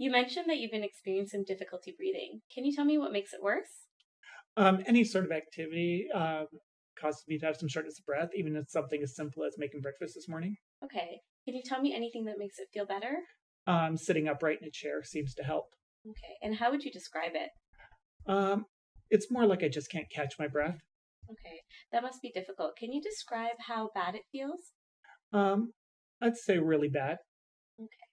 You mentioned that you've been experiencing difficulty breathing. Can you tell me what makes it worse? Um, any sort of activity um, causes me to have some shortness of breath, even if something as simple as making breakfast this morning. Okay. Can you tell me anything that makes it feel better? Um, sitting upright in a chair seems to help. Okay. And how would you describe it? Um, it's more like I just can't catch my breath. Okay. That must be difficult. Can you describe how bad it feels? Um, I'd say really bad. Okay.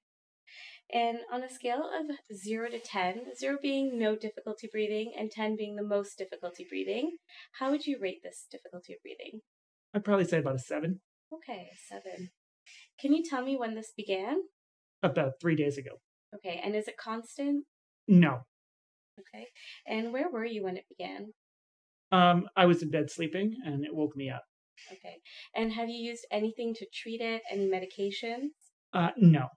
And on a scale of 0 to 10, 0 being no difficulty breathing and 10 being the most difficulty breathing, how would you rate this difficulty of breathing? I'd probably say about a seven. Okay, 7. Can you tell me when this began? About three days ago. Okay, and is it constant? No. Okay. And where were you when it began? Um, I was in bed sleeping and it woke me up. Okay. And have you used anything to treat it? Any medications? Uh, no.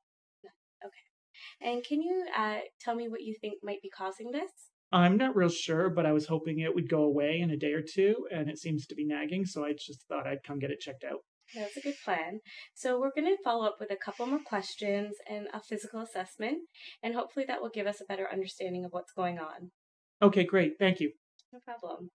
And can you uh, tell me what you think might be causing this? I'm not real sure, but I was hoping it would go away in a day or two, and it seems to be nagging, so I just thought I'd come get it checked out. That's a good plan. So we're going to follow up with a couple more questions and a physical assessment, and hopefully that will give us a better understanding of what's going on. Okay, great. Thank you. No problem.